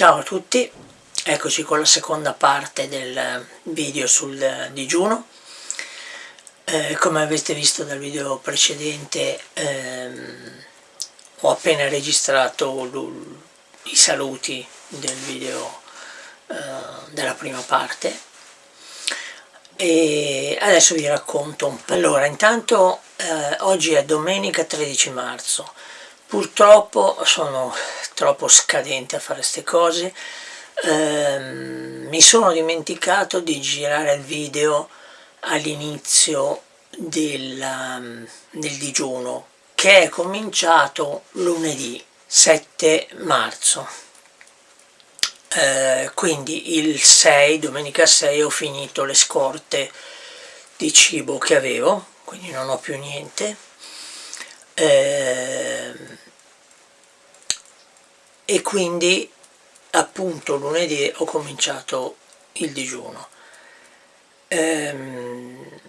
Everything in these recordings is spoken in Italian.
Ciao a tutti, eccoci con la seconda parte del video sul digiuno. Eh, come avete visto dal video precedente ehm, ho appena registrato i saluti del video eh, della prima parte e adesso vi racconto un po'. Allora, intanto eh, oggi è domenica 13 marzo, purtroppo sono troppo scadente a fare queste cose. Ehm, mi sono dimenticato di girare il video all'inizio del, del digiuno che è cominciato lunedì 7 marzo. Eh, quindi il 6, domenica 6 ho finito le scorte di cibo che avevo quindi non ho più niente. Eh, e quindi appunto lunedì ho cominciato il digiuno. Ehm,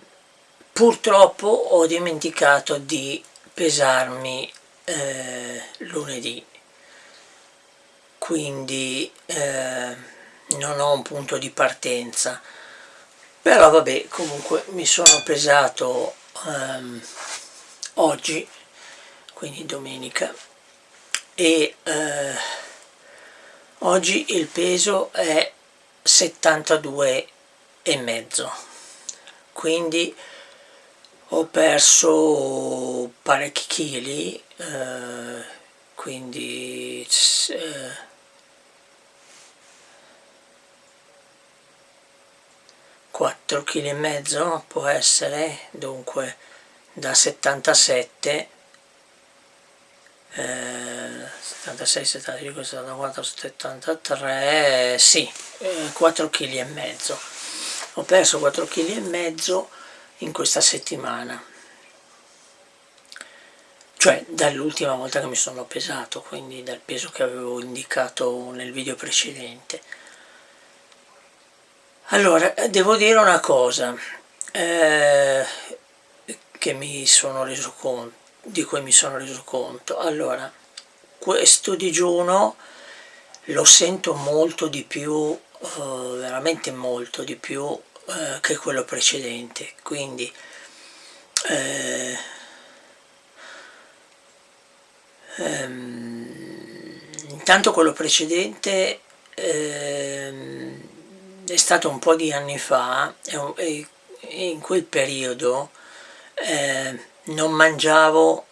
purtroppo ho dimenticato di pesarmi eh, lunedì. Quindi eh, non ho un punto di partenza. Però vabbè comunque mi sono pesato ehm, oggi quindi domenica e eh, oggi il peso è 72 e mezzo. Quindi ho perso parecchi chili eh, quindi eh, 4 kg e mezzo può essere dunque da 77 eh, 76, 75, 74, 73, sì, eh, 4 kg e mezzo. Ho perso 4 kg e mezzo in questa settimana. Cioè dall'ultima volta che mi sono pesato, quindi dal peso che avevo indicato nel video precedente. Allora, devo dire una cosa eh, che mi sono reso conto di cui mi sono reso conto. Allora, questo digiuno lo sento molto di più, eh, veramente molto di più eh, che quello precedente, quindi eh, ehm, intanto quello precedente ehm, è stato un po' di anni fa e, in quel periodo eh, non mangiavo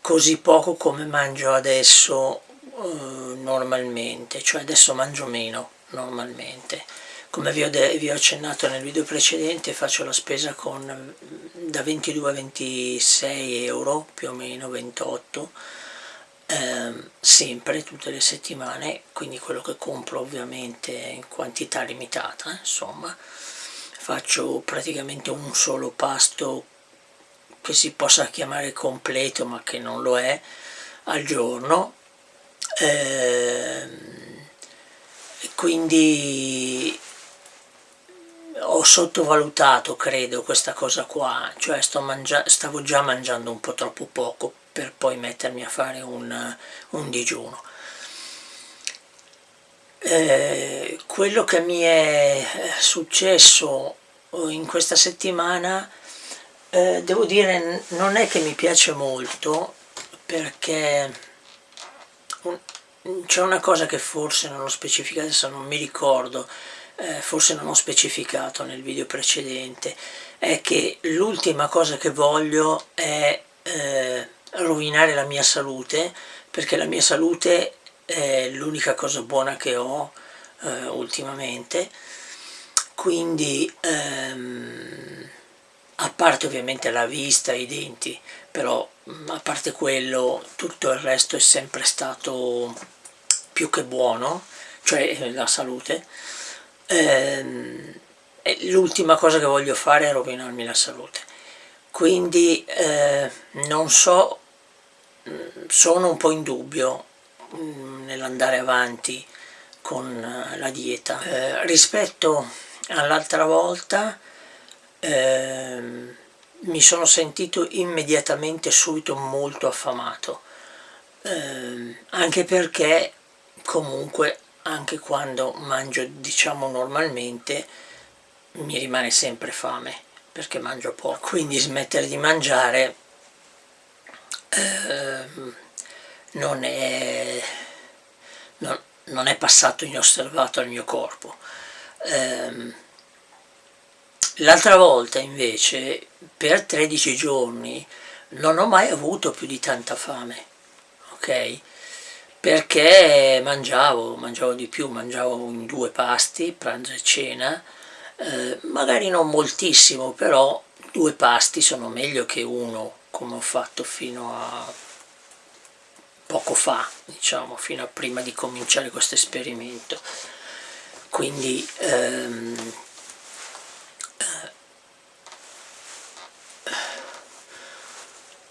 così poco come mangio adesso eh, normalmente, cioè adesso mangio meno normalmente. Come vi ho, vi ho, accennato nel video precedente faccio la spesa con da 22 a 26 euro, più o meno 28, ehm, sempre, tutte le settimane, quindi quello che compro ovviamente in quantità limitata, insomma. Faccio praticamente un solo pasto che si possa chiamare completo ma che non lo è al giorno. Eh, quindi ho sottovalutato credo questa cosa qua. Cioè stavo già mangiando un po' troppo poco per poi mettermi a fare un, un digiuno. Eh, quello che mi è successo in questa settimana eh, devo dire non è che mi piace molto perché c'è una cosa che forse non ho specificato, adesso non mi ricordo, eh, forse non ho specificato nel video precedente, è che l'ultima cosa che voglio è eh, rovinare la mia salute, perché la mia salute è l'unica cosa buona che ho eh, ultimamente, quindi ehm, a parte ovviamente la vista i denti, però mm, a parte quello tutto il resto è sempre stato più che buono, cioè eh, la salute. Ehm, L'ultima cosa che voglio fare è rovinarmi la salute. Quindi eh, non so, mm, sono un po' in dubbio mm, nell'andare avanti con eh, la dieta. Eh, rispetto all'altra volta eh, mi sono sentito immediatamente subito molto affamato. Eh, anche perché comunque anche quando mangio diciamo normalmente mi rimane sempre fame perché mangio poco. Quindi smettere di mangiare eh, non, è, non, non, è, passato inosservato al mio corpo. Eh, l'altra volta invece per 13 giorni non ho mai avuto più di tanta fame ok perché mangiavo, mangiavo di più, mangiavo in due pasti, pranzo e cena, eh, magari non moltissimo, però due pasti sono meglio che uno, come ho fatto fino a poco fa, diciamo, fino a prima di cominciare questo esperimento. Quindi ehm,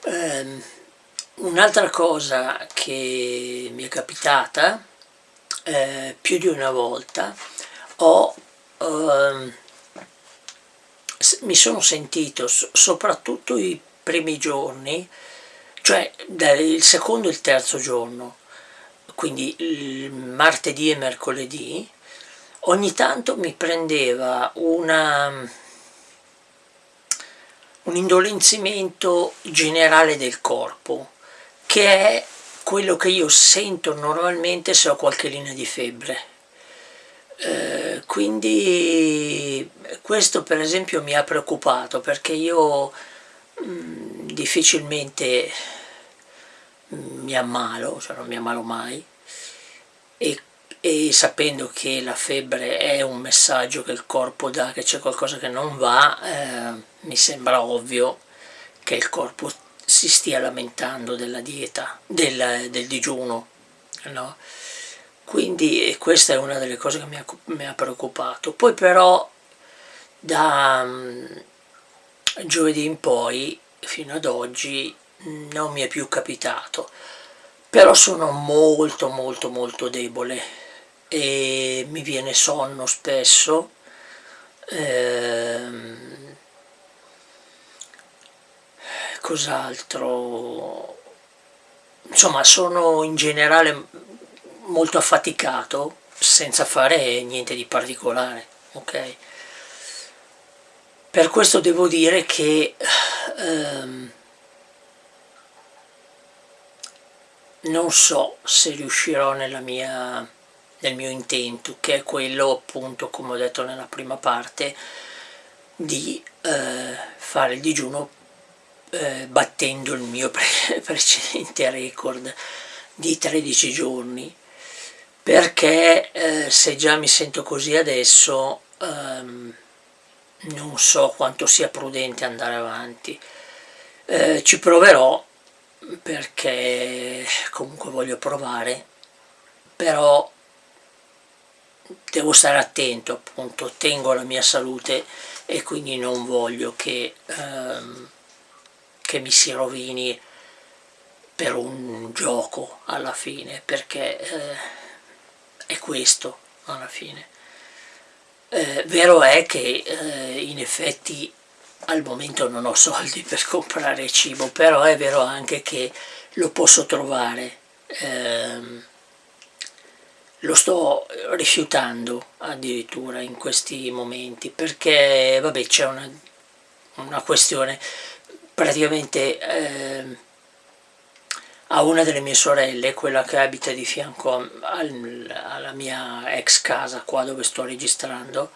ehm, Un'altra cosa che mi è capitata eh, più di una volta, ho, eh, mi sono sentito soprattutto i primi giorni, cioè il secondo e il terzo giorno, quindi il martedì e mercoledì, ogni tanto mi prendeva una, un indolenzimento generale del corpo, che è quello che io sento normalmente se ho qualche linea di febbre. Eh, quindi questo per esempio mi ha preoccupato perché io mh, mm, difficilmente mi ammalo, cioè non mi ammalo mai e, e, sapendo che la febbre è un messaggio che il corpo dà che c'è qualcosa che non va eh, mi sembra ovvio che il corpo si stia lamentando della dieta, del, del digiuno, no? Quindi questa è una delle cose che mi ha, mi ha preoccupato. Poi però da um, giovedì in poi, fino ad oggi, non mi è più capitato. Però sono molto molto molto debole e mi viene sonno spesso. Ehm, cos'altro insomma sono in generale molto affaticato senza fare niente di particolare ok per questo devo dire che ehm, non so se riuscirò nella mia, nel mio intento che è quello appunto come ho detto nella prima parte di eh, fare il digiuno eh, battendo il mio pre precedente record di 13 giorni. Perché eh, se già mi sento così adesso ehm, non so quanto sia prudente andare avanti. Eh, ci proverò perché comunque voglio provare però devo stare attento appunto tengo la mia salute e quindi non voglio che ehm, che mi si rovini per un gioco alla fine, perché eh, è questo alla fine. Eh, vero è che eh, in effetti al momento non ho soldi per comprare cibo, però è vero anche che lo posso trovare, ehm, lo sto rifiutando addirittura in questi momenti, perché vabbè c'è una, una questione. Praticamente eh, a una delle mie sorelle, quella che abita di fianco al, alla mia ex casa qua dove sto registrando,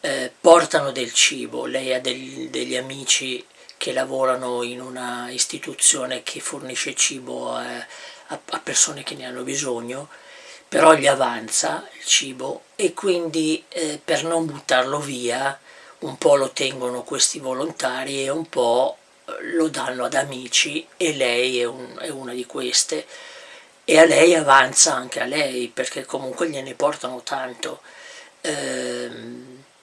eh, portano del cibo, lei ha del, degli amici che lavorano in una istituzione che fornisce cibo a, a, a persone che ne hanno bisogno, però gli avanza il cibo e quindi eh, per non buttarlo via un po' lo tengono questi volontari e un po' lo danno ad amici e lei è, un, è una di queste. E a lei avanza anche a lei perché comunque gliene portano tanto. Eh,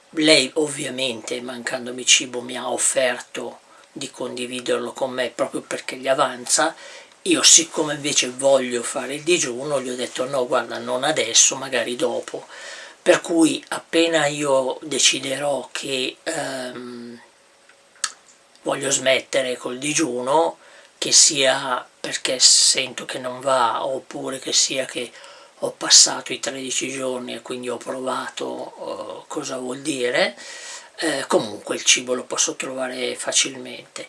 lei ovviamente mancandomi cibo mi ha offerto di condividerlo con me proprio perché gli avanza io siccome invece voglio fare il digiuno gli ho detto no guarda non adesso magari dopo per cui appena io deciderò che ehm, voglio smettere col digiuno, che sia perché sento che non va oppure che sia che ho passato i 13 giorni e quindi ho provato uh, cosa vuol dire, eh, comunque il cibo lo posso trovare facilmente.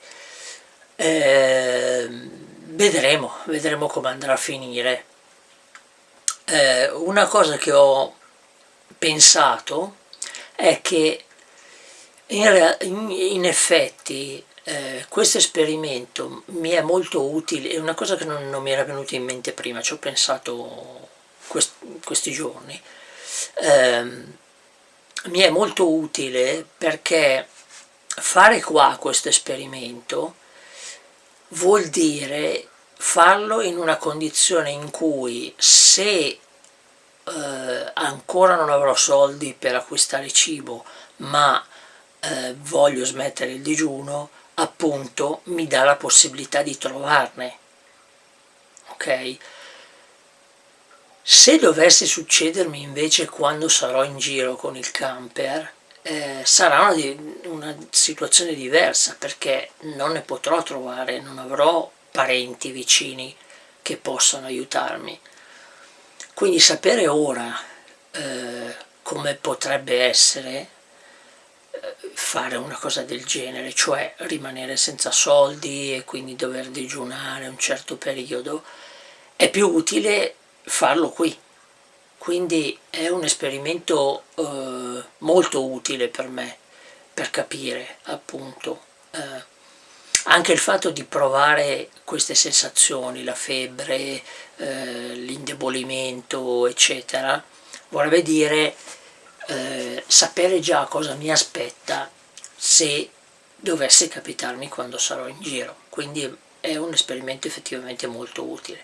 Eh, vedremo, vedremo come andrà a finire. Eh, una cosa che ho pensato è che in, in, effetti eh, questo esperimento mi è molto utile, è una cosa che non, non mi era venuta in mente prima, ci ho pensato quest, questi giorni, eh, mi è molto utile perché fare qua questo esperimento vuol dire farlo in una condizione in cui se eh, ancora non avrò soldi per acquistare cibo ma eh, voglio smettere il digiuno appunto mi dà la possibilità di trovarne ok? Se dovesse succedermi invece quando sarò in giro con il camper eh, sarà una, una situazione diversa perché non ne potrò trovare, non avrò parenti vicini che possano aiutarmi. Quindi sapere ora eh, come potrebbe essere fare una cosa del genere, cioè rimanere senza soldi e quindi dover digiunare un certo periodo, è più utile farlo qui. Quindi è un esperimento eh, molto utile per me, per capire appunto. Eh, anche il fatto di provare queste sensazioni, la febbre, eh, l'indebolimento, eccetera, vorrebbe dire eh, sapere già cosa mi aspetta se dovesse capitarmi quando sarò in giro, quindi è un esperimento effettivamente molto utile.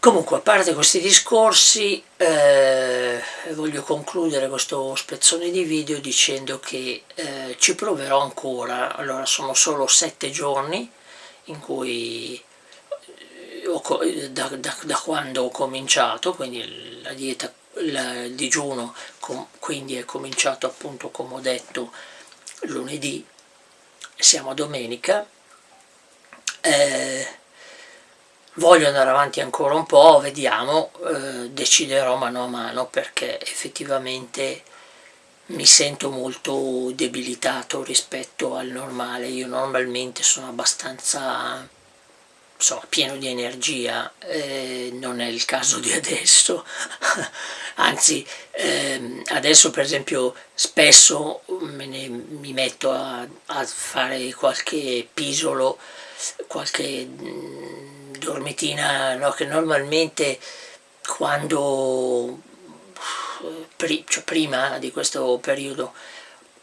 Comunque, a parte questi discorsi, eh, voglio concludere questo spezzone di video dicendo che eh, ci proverò ancora, allora sono solo sette giorni in cui eh, da, da, da quando ho cominciato, quindi la dieta il digiuno quindi è cominciato appunto come ho detto lunedì siamo a domenica eh, voglio andare avanti ancora un po' vediamo eh, deciderò mano a mano perché effettivamente mi sento molto debilitato rispetto al normale. Io normalmente sono abbastanza insomma, pieno di energia, eh, non è il caso di adesso, anzi ehm, adesso per esempio spesso ne, mi metto a, a, fare qualche pisolo, qualche mm, dormitina no, che normalmente quando cioè prima di questo periodo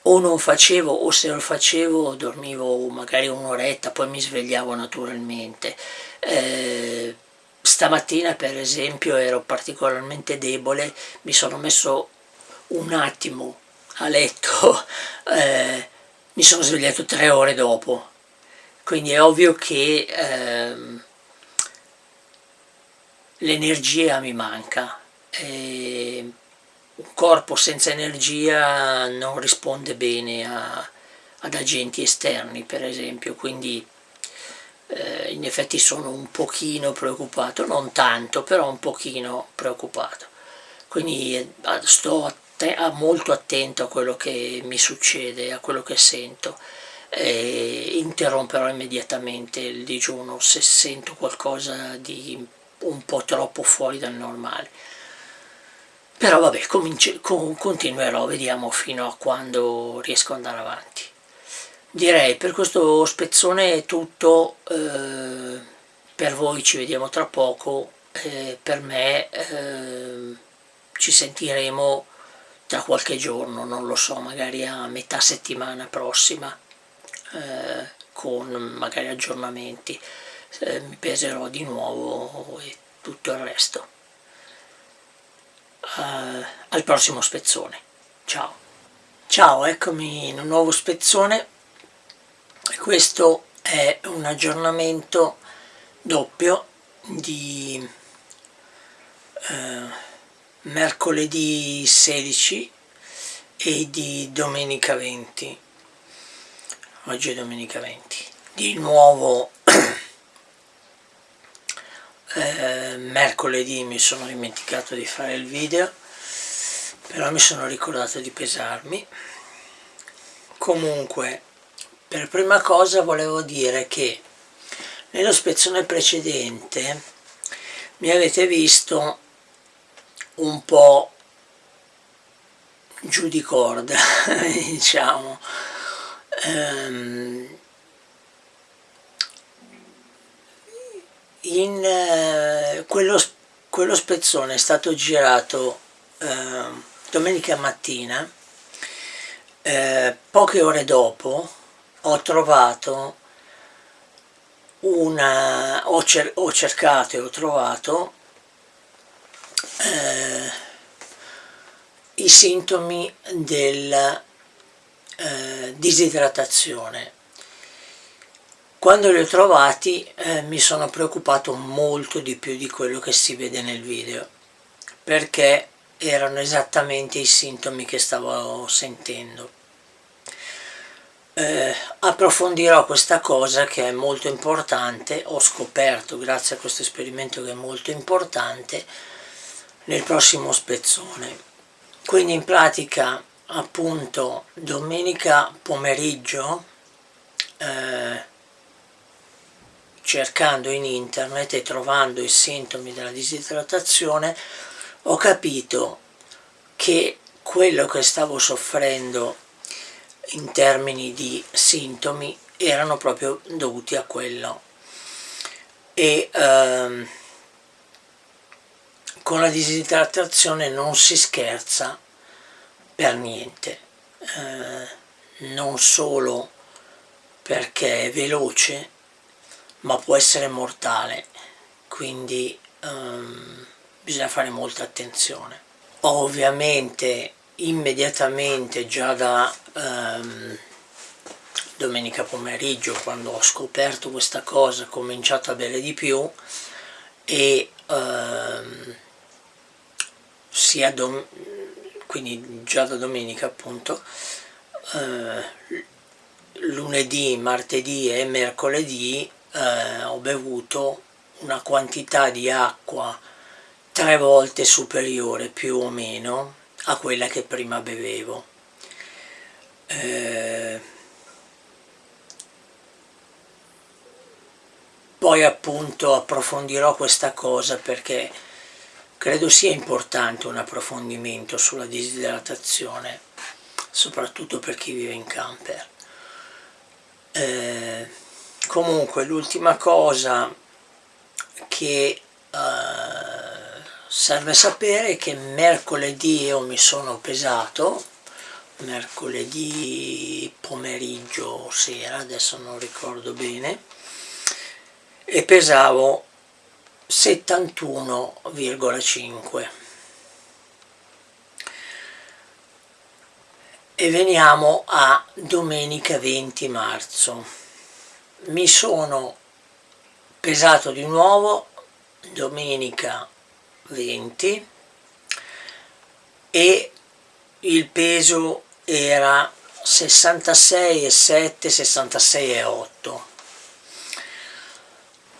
o non facevo o se lo facevo dormivo magari un'oretta poi mi svegliavo naturalmente. Eh, stamattina per esempio ero particolarmente debole mi sono messo un attimo a letto eh, mi sono svegliato tre ore dopo. Quindi è ovvio che eh, l'energia mi manca. E un corpo senza energia non risponde bene a, ad agenti esterni per esempio. Quindi eh, in effetti sono un pochino preoccupato non tanto però un pochino preoccupato. Quindi eh, sto atte molto attento a quello che mi succede a quello che sento. E interromperò immediatamente il digiuno se sento qualcosa di un po' troppo fuori dal normale. Però vabbè continuerò vediamo fino a quando riesco ad andare avanti. Direi per questo spezzone è tutto eh, per voi ci vediamo tra poco eh, per me eh, ci sentiremo tra qualche giorno non lo so magari a metà settimana prossima eh, con magari aggiornamenti eh, mi peserò di nuovo e tutto il resto uh, al prossimo spezzone. Ciao! Ciao, eccomi in un nuovo spezzone. Questo è un aggiornamento doppio di uh, mercoledì 16 e di domenica 20. Oggi è domenica 20. Di nuovo eh, mercoledì mi sono dimenticato di fare il video però mi sono ricordato di pesarmi. Comunque per prima cosa volevo dire che nello spezzone precedente mi avete visto un po' giù di corda diciamo. Um, in uh, quello, quello, spezzone è stato girato uh, domenica mattina uh, poche ore dopo ho trovato una ho, cer ho cercato e ho trovato i sintomi della eh, disidratazione. Quando li ho trovati eh, mi sono preoccupato molto di più di quello che si vede nel video, perché erano esattamente i sintomi che stavo sentendo. Eh, approfondirò questa cosa che è molto importante, ho scoperto grazie a questo esperimento che è molto importante, nel prossimo spezzone quindi in pratica appunto domenica pomeriggio eh, cercando in internet e trovando i sintomi della disidratazione ho capito che quello che stavo soffrendo in termini di sintomi erano proprio dovuti a quello. E ehm, con la disidratazione non si scherza per niente, eh, non solo perché è veloce, ma può essere mortale, quindi ehm, bisogna fare molta attenzione. Ovviamente immediatamente già da ehm, domenica pomeriggio quando ho scoperto questa cosa ho cominciato a bere di più e ehm, sia dom quindi già da domenica appunto eh, lunedì, martedì e mercoledì eh, ho bevuto una quantità di acqua tre volte superiore più o meno a quella che prima bevevo eh, poi appunto approfondirò questa cosa perché Credo sia importante un approfondimento sulla disidratazione, soprattutto per chi vive in camper. Eh, comunque l'ultima cosa che eh, serve sapere è che mercoledì io mi sono pesato, mercoledì pomeriggio sera, adesso non ricordo bene, e pesavo 71,5 e veniamo a domenica 20 marzo mi sono pesato di nuovo domenica 20 e il peso era 66,7 66,8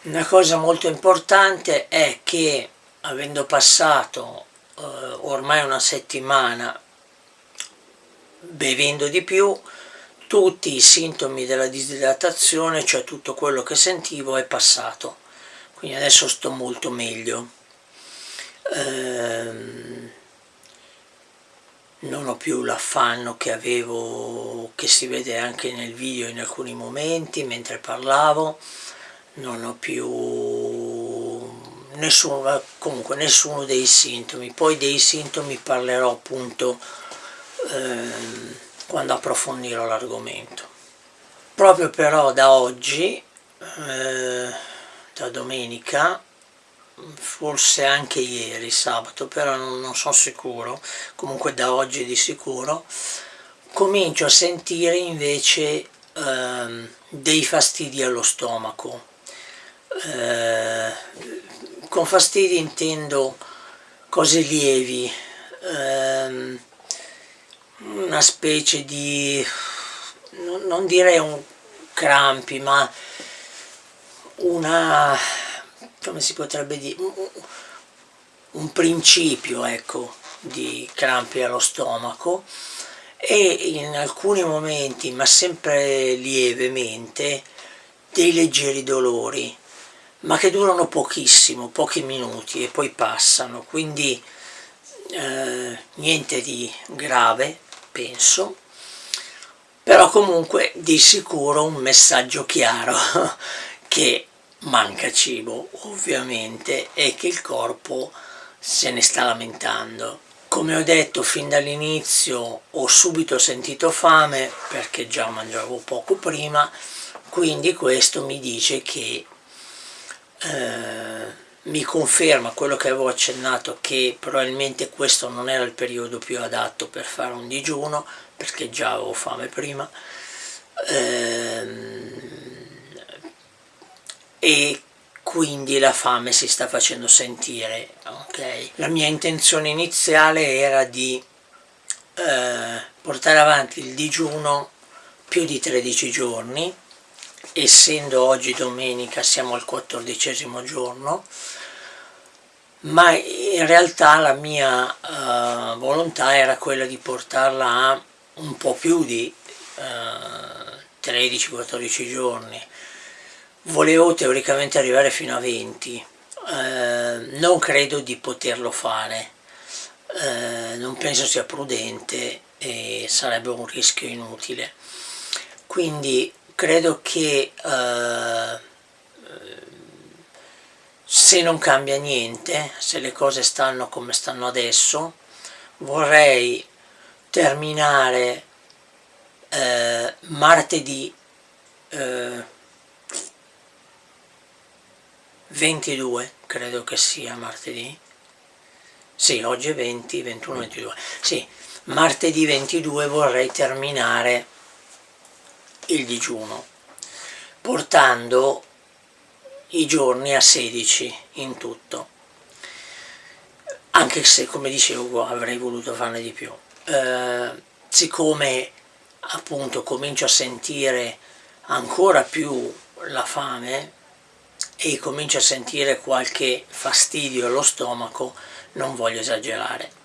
una cosa molto importante è che avendo passato eh, ormai una settimana bevendo di più tutti i sintomi della disidratazione cioè tutto quello che sentivo è passato. Quindi adesso sto molto meglio. Ehm, non ho più l'affanno che avevo che si vede anche nel video in alcuni momenti mentre parlavo. Non ho più nessuno, comunque nessuno dei sintomi, poi dei sintomi parlerò appunto eh, quando approfondirò l'argomento. Proprio però da oggi, eh, da domenica, forse anche ieri sabato, però non, non sono sicuro, comunque da oggi di sicuro, comincio a sentire invece eh, dei fastidi allo stomaco, eh, con fastidi intendo cose lievi, ehm, una specie di, non direi un crampi, ma una come si potrebbe dire, un, principio ecco, di crampi allo stomaco. E in alcuni momenti, ma sempre lievemente, dei leggeri dolori, ma che durano pochissimo, pochi minuti e poi passano, quindi eh, niente di grave, penso, però comunque di sicuro un messaggio chiaro che manca cibo ovviamente e che il corpo se ne sta lamentando. Come ho detto fin dall'inizio ho subito sentito fame perché già mangiavo poco prima, quindi questo mi dice che eh, mi conferma quello che avevo accennato che probabilmente questo non era il periodo più adatto per fare un digiuno perché già avevo fame prima. Ehm, e quindi la fame si sta facendo sentire ok? La mia intenzione iniziale era di eh, portare avanti il digiuno più di 13 giorni essendo oggi domenica siamo al quattordicesimo giorno ma in realtà la mia uh, volontà era quella di portarla a un po' più di eh, 13-14 giorni. Volevo teoricamente arrivare fino a 20 uh, non credo di poterlo fare. Non penso sia prudente e sarebbe un rischio inutile. Quindi credo che se non cambia niente, se le cose stanno come stanno adesso, vorrei terminare eh, martedì eh, 22, credo che sia martedì, sì, oggi è 20, 21, 22, sì, martedì 22 vorrei terminare il digiuno, portando i giorni a 16 in tutto. Anche se come dicevo avrei voluto farne di più. Eh, siccome appunto comincio a sentire ancora più la fame e comincio a sentire qualche fastidio allo stomaco non voglio esagerare.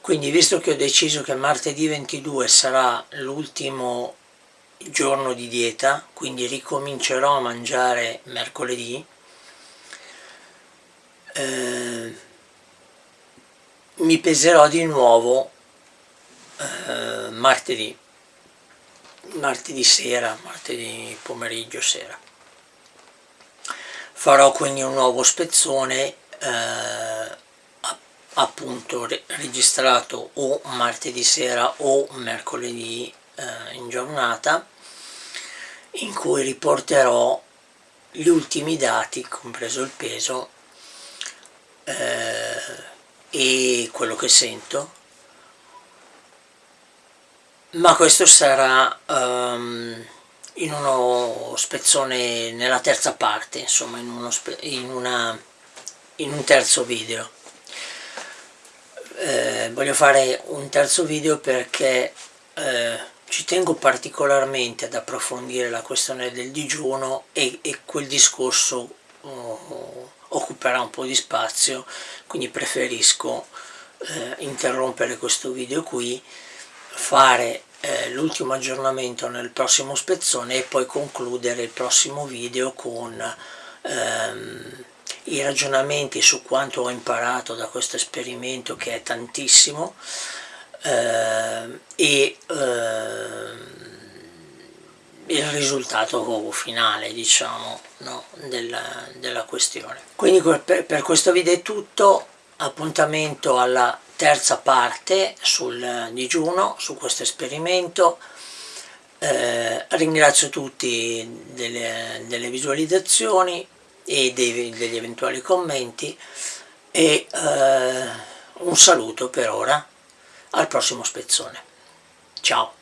Quindi visto che ho deciso che martedì 22 sarà l'ultimo giorno di dieta, quindi ricomincerò a mangiare mercoledì, eh, mi peserò di nuovo eh, martedì, martedì sera, martedì pomeriggio sera. Farò quindi un nuovo spezzone eh, appunto registrato o martedì sera o mercoledì eh, in giornata in cui riporterò gli ultimi dati, compreso il peso eh, e quello che sento. Ma questo sarà um, in uno spezzone nella terza parte insomma in, in, una, in un terzo video. Eh, voglio fare un terzo video perché eh, ci tengo particolarmente ad approfondire la questione del digiuno e, e quel discorso uh, occuperà un po' di spazio, quindi preferisco eh, interrompere questo video qui, fare eh, l'ultimo aggiornamento nel prossimo spezzone e poi concludere il prossimo video con ehm, i ragionamenti su quanto ho imparato da questo esperimento che è tantissimo eh, e eh, il risultato finale diciamo no, della, della, questione. Quindi per, per questo video è tutto appuntamento alla terza parte sul digiuno su questo esperimento. Eh, ringrazio tutti delle, delle visualizzazioni e dei, degli eventuali commenti e eh, un saluto per ora al prossimo spezzone. Ciao!